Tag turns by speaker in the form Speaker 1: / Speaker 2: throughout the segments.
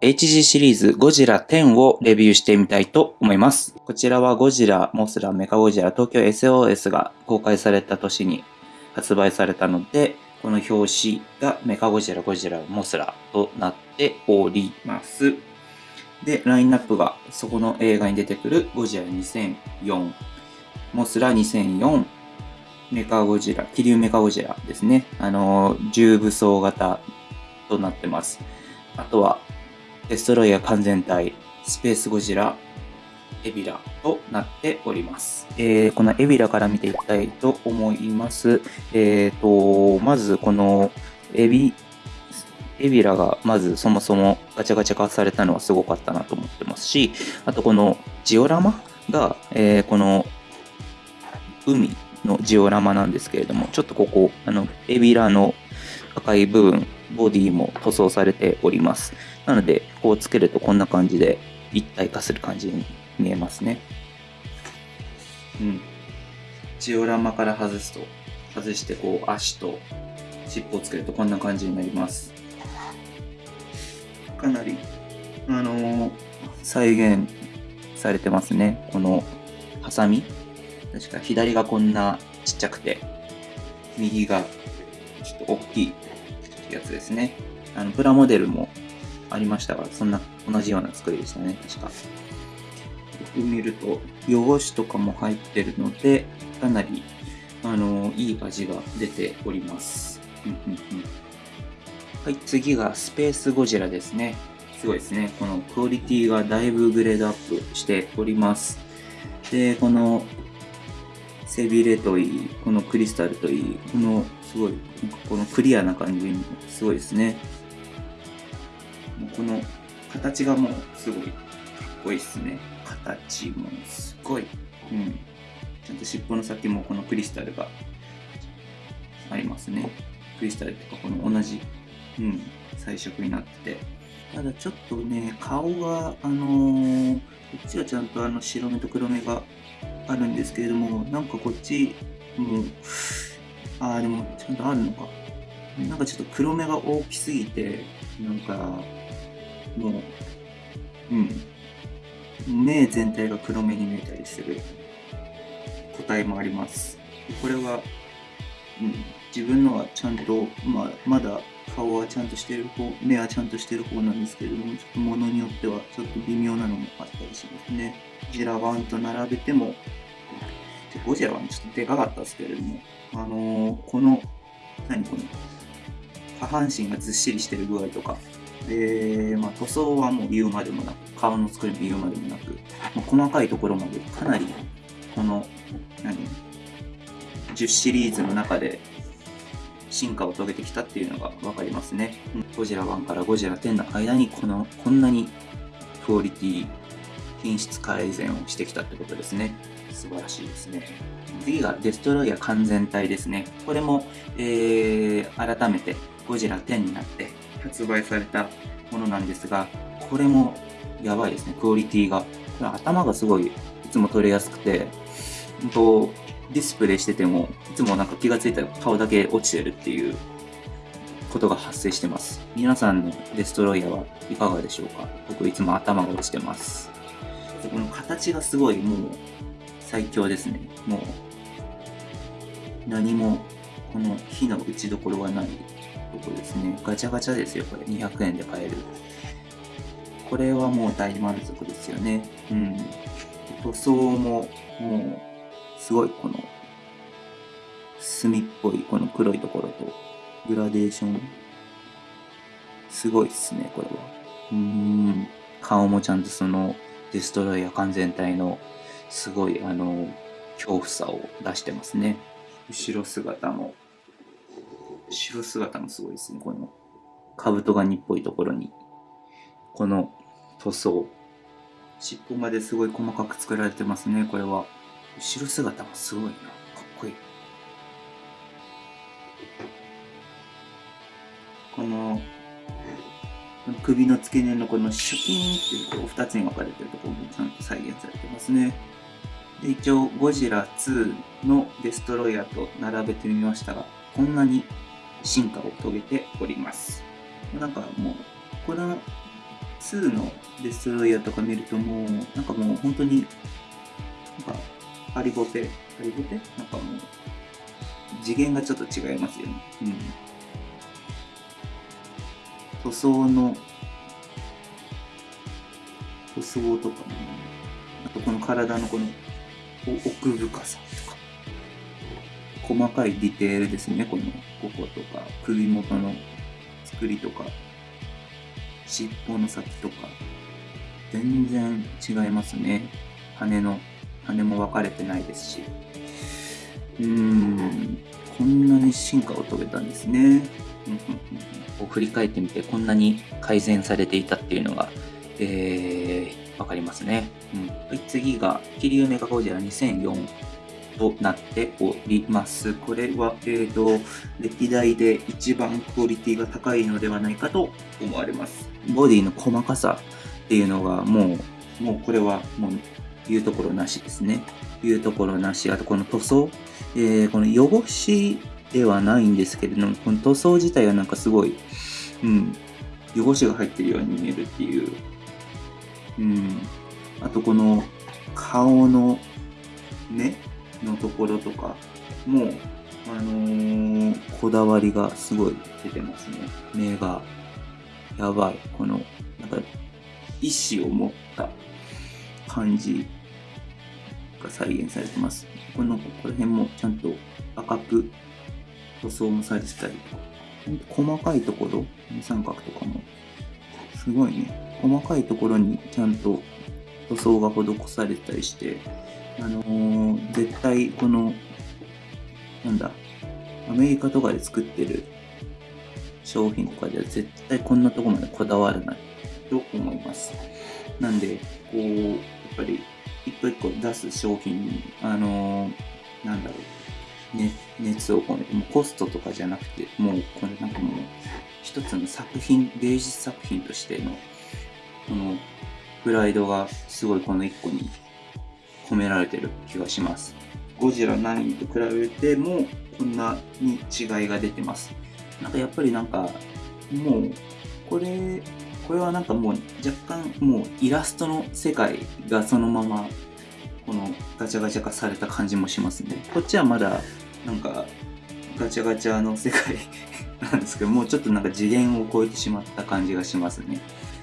Speaker 1: HG シリーズゴジラ10をレビューしてみたいと思います。こちらはゴジラ、モスラ、メカゴジラ、東京 SOS が公開された年に発売されたので、この表紙がメカゴジラ、ゴジラ、モスラとなっております。で、ラインナップがそこの映画に出てくるゴジラ2004、モスラ2004、メカゴジラ、気流メカゴジラですね。あの、重武装型となってます。あとは、デストロイヤー完全体、スペースゴジラ、エビラとなっております。えー、このエビラから見ていきたいと思います。えーと、まずこのエビ、エビラがまずそもそもガチャガチャ化されたのはすごかったなと思ってますし、あとこのジオラマが、えー、この海のジオラマなんですけれども、ちょっとここ、あの、エビラの赤い部分、ボディも塗装されております。なので、こうつけるとこんな感じで一体化する感じに見えますね。うん。ジオラマから外すと、外してこう足と尻尾をつけるとこんな感じになります。かなり、あのー、再現されてますね。このハサミ確か左がこんなちっちゃくて、右がちょっと大きいやつですね。あの、プラモデルもありましたが、そんな同じような作りでしたね、確か。よく見ると、汚しとかも入ってるので、かなり、あの、いい味が出ております。はい、次がスペースゴジラですね。すごいですね。このクオリティがだいぶグレードアップしております。で、この背びれといい、このクリスタルといい、このすごい、このクリアな感じにすごいですね。この形がもうすごいかっこいいっすね。形もすごい。うん。ちゃんと尻尾の先もこのクリスタルがありますね。クリスタルとかこの同じ、うん、彩色になってて。ただちょっとね、顔が、あのー、こっちはちゃんとあの白目と黒目があるんですけれども、なんかこっちも、ああ、でもちゃんとあるのか。なんかちょっと黒目が大きすぎて、なんか、もう、うん。目全体が黒目に見えたりする個体もあります。これは、うん、自分のはちゃんと、まあ、まだ顔はちゃんとしてる方、目はちゃんとしてる方なんですけれども、ちょっと物によってはちょっと微妙なのもあったりしますね。ジラワンと並べても、ゴジラはちょっとでかかったですけれども、あのー、この、何この、下半身がずっしりしてる具合とか、で、まあ、塗装はもう言うまでもなく、顔の作りも言うまでもなく、まあ、細かいところまでかなり、この、何、10シリーズの中で進化を遂げてきたっていうのが分かりますね。ゴジラ1からゴジラ10の間にこの、こんなにクオリティ、品質改善をしてきたってことですね。素晴らしいですね。次がデストロイヤー完全体ですね。これも、えー、改めてゴジラ10になって発売されたものなんですが、これもやばいですね、クオリティが。頭がすごいいつも取れやすくて、本当ディスプレイしてても、いつもなんか気がついたら顔だけ落ちてるっていうことが発生してます。皆さんのデストロイヤーはいかがでしょうか？僕いつも頭が落ちてます。この形がすごいもう最強ですね。もう何もこの火の打ちどころがないとこですね。ガチャガチャですよ、これ。200円で買える。これはもう大満足ですよね。うん。塗装ももうすごいこの墨っぽいこの黒いところとグラデーションすごいっすねこれはうーん顔もちゃんとそのデストロイヤー完全体のすごいあの恐怖さを出してますね後ろ姿も後ろ姿もすごいですねこの兜ガニっぽいところにこの塗装尻尾まですごい細かく作られてますねこれは後ろ姿もすごいな。かっこいい。この、首の付け根のこのシュキーンっていうこう2つに分かれてるところもちゃんと再現されてますね。で一応ゴジラ2のデストロイヤーと並べてみましたが、こんなに進化を遂げております。なんかもう、この2のデストロイヤーとか見るともう、なんかもう本当に、なんか、ハリボテ、ハリボテ？なんかもう、次元がちょっと違いますよね。うん。塗装の、塗装とかも、あとこの体のこの奥深さ、細かいディテールですね、このこことか、首元の作りとか、尻尾の先とか、全然違いますね。羽の、羽も分かれてないですし。うーん、こんなに進化を遂げたんですね。こう振り返ってみて、こんなに改善されていたっていうのが、えー、分かりますね。うん、次が、キリウメガゴジラ2004となっております。これは、えーと、歴代で一番クオリティが高いのではないかと思われます。ボディの細かさっていうのがもう、もうこれはもう言うところなしですね。言うところなし。あとこの塗装。えー、この汚しではないんですけれども、この塗装自体はなんかすごい、うん、汚しが入ってるように見えるっていう。うん。あとこの顔の目のところとかも、あのー、こだわりがすごい出てますね。目が、やばい。この、なんか、意志を持った感じが再現されてます。この、ここら辺もちゃんと赤く塗装もされてたりとか、細かいところ、三角とかも、すごいね、細かいところにちゃんと塗装が施されたりして、あのー、絶対この、なんだ、アメリカとかで作ってる商品とかでは絶対こんなとこまでこだわらないと思います。なんで、こう、やっぱり一個一個出す商品に、あのー、なんだろう、ね、熱を込めて、もうコストとかじゃなくて、もうこれなんかもう一つの作品、芸術作品としての、このプライドがすごいこの一個に込められてる気がします。ゴジラ9と比べてもこんなに違いが出てます。なんかやっぱりなんかもうこれこれはなんかもう若干もうイラストの世界がそのままこのガチャガチャ化された感じもしますね。こっちはまだなんかガチャガチャの世界 なんですけどもうちょっとなんか次元を超えてしまった感じがしますね。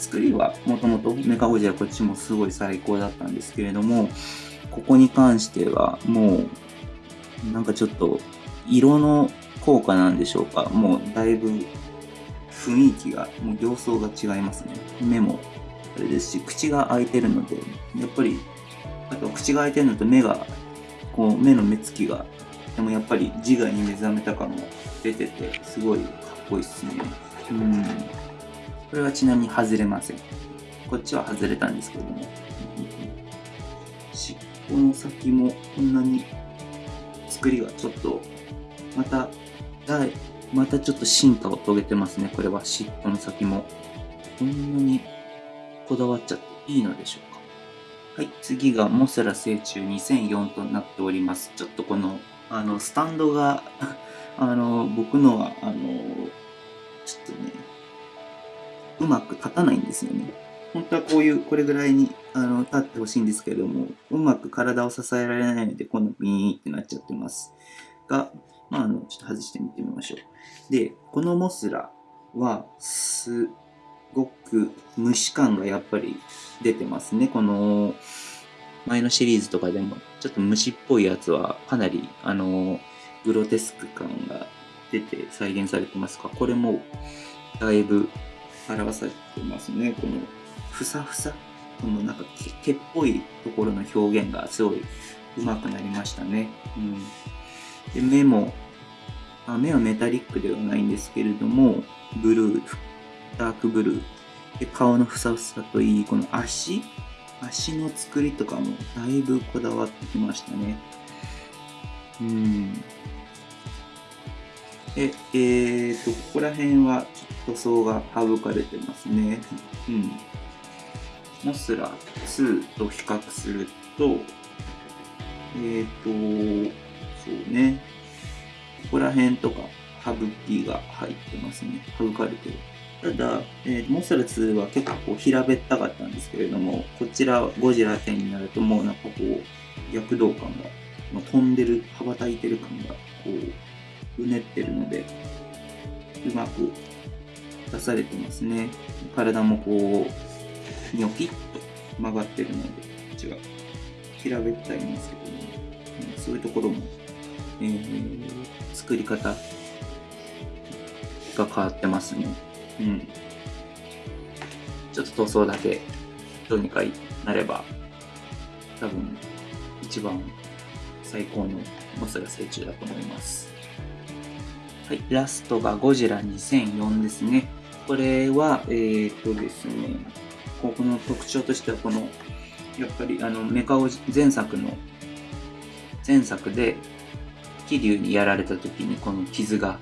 Speaker 1: 作りはもともとメカゴジラこっちもすごい最高だったんですけれどもここに関してはもうなんかちょっと色の効果なんでしょうか。もうだいぶ雰囲気がもう形相が違いますね。目もあれですし口が開いてるのでやっぱりあと口が開いてるのと目がこう目の目つきがでもやっぱり自我に目覚めた感が出ててすごいかっこいいっすね。うん。これはちなみに外れません。こっちは外れたんですけども。この先もこんなに作りがちょっとまたまたちょっと進化を遂げてますね。これは尻尾の先もこんなにこだわっちゃっていいのでしょうか。はい次がモスラ成虫2004となっております。ちょっとこのあのスタンドが あの僕のはあのちょっとねうまく立たないんですよね本当はこういう、これぐらいにあの立ってほしいんですけれども、うまく体を支えられないので、このビーンってなっちゃってます。が、まあ、あの、ちょっと外してみてみましょう。で、このモスラは、すごく虫感がやっぱり出てますね。この、前のシリーズとかでも、ちょっと虫っぽいやつは、かなり、あの、グロテスク感が出て再現されてますが、これも、だいぶ表されてますね。このふさふさこのなんか毛っぽいところの表現がすごい上手くなりましたね。うん、で目もあ目はメタリックではないんですけれどもブルーダークブルーで顔のふさふさといいこの足足の作りとかもだいぶこだわってきましたね。うんで、えーと、ここら辺はちょっと塗装が省かれてますね。うん。モスラ2と比較すると、えっ、ー、と、そうね、ここら辺とか、省きが入ってますね。省かれてる。ただ、えー、モスラ2は結構平べったかったんですけれども、こちらゴジラ10になるともうなんかこう、躍動感が、まあ、飛んでる、羽ばたいてる感が、こう、うねってるので、うまく出されてますね。体もこう、ニョキッと曲がってるので、こっちが平べったいんですけども、そういうところも、えー、作り方が変わってますね。うん。ちょっと塗装だけどうにかなれば、多分一番最高のモスラ成虫だと思います。はい、ラストがゴジラ2004ですね。これは、えー、っとですね、ここの特徴としては、この、やっぱりあのメカオ前作の、前作で、桐生にやられた時にこの傷が、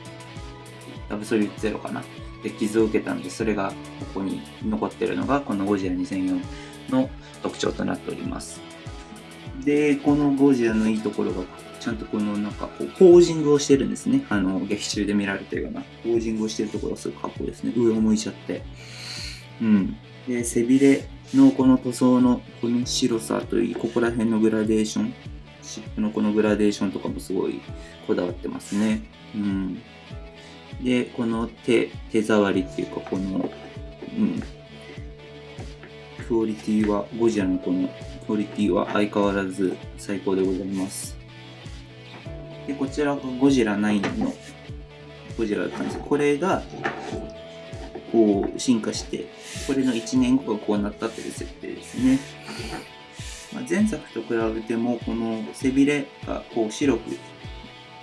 Speaker 1: アブソリュートゼロかなで傷を受けたので、それがここに残ってるのが、このゴジラ2004の特徴となっております。で、このゴジラのいいところが、ちゃんとこのなんかこう、ポージングをしてるんですね。あの、劇中で見られてるような、ポージングをしてるところがすごいかっこいいですね。上を向いちゃって。うん。で、背びれのこの塗装のこの白さといい、ここら辺のグラデーション、湿布のこのグラデーションとかもすごいこだわってますね。うん。で、この手、手触りっていうか、この、うん、クオリティは、ゴジラのこのクオリティは相変わらず最高でございます。で、こちらがゴジラ9のゴジラだったんですこれが、こう、進化して、これの1年後がこうなったっていう設定ですね。まあ、前作と比べても、この背びれがこう白く、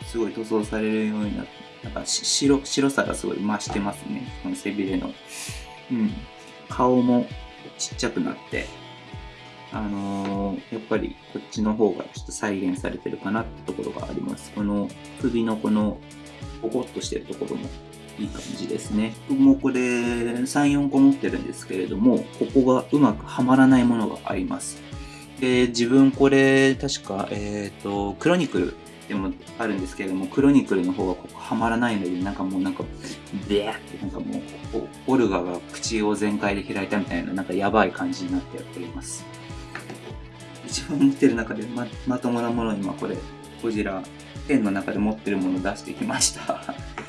Speaker 1: すごい塗装されるようになって、なんか白白さがすごい増してますね。この背びれの。うん。顔もちっちゃくなって、あのー、やっぱりこっちの方がちょっと再現されてるかなってところがあります。この首のこのポコッとしてるところもいい感じですね。僕もこれ3、4個持ってるんですけれども、ここがうまくはまらないものがあります。で、自分これ確か、えっ、ー、と、クロニクルでもあるんですけれども、クロニクルの方がここはまらないので、なんかもうなんか、ベーってなんかもう、オルガが口を全開で開いたみたいな、なんかやばい感じになっております。一番持ってる中でままともなもの今これ、ゴジラ10の中で持ってるものを出してきました。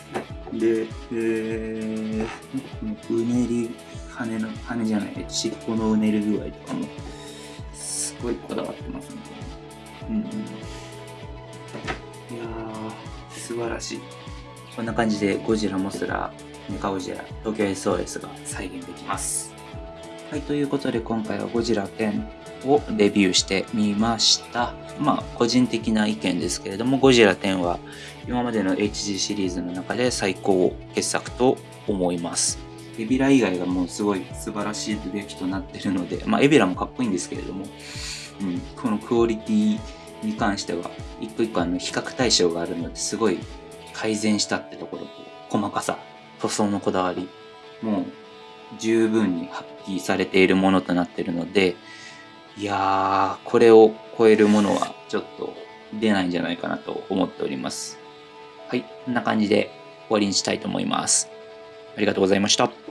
Speaker 1: で、えー、うねり、羽の、羽じゃない、尻尾のうねり具合とかも、すごいこだわってますね。うんいやー、素晴らしい。こんな感じでゴジラ、モスラ、メカゴジラ、東京 SOS が再現できます。はい、ということで今回はゴジラ10をレビューしてみました。まあ、個人的な意見ですけれども、ゴジラ10は今までの HG シリーズの中で最高傑作と思います。エビラ以外がもうすごい素晴らしい出来となってるので、まあ、エビラもかっこいいんですけれども、うん、このクオリティに関しては一個一個あの比較対象があるのですごい改善したってところと細かさ塗装のこだわりもう十分に発揮されているものとなっているのでいやーこれを超えるものはちょっと出ないんじゃないかなと思っております。はいこんな感じで終わりにしたいと思います。ありがとうございました。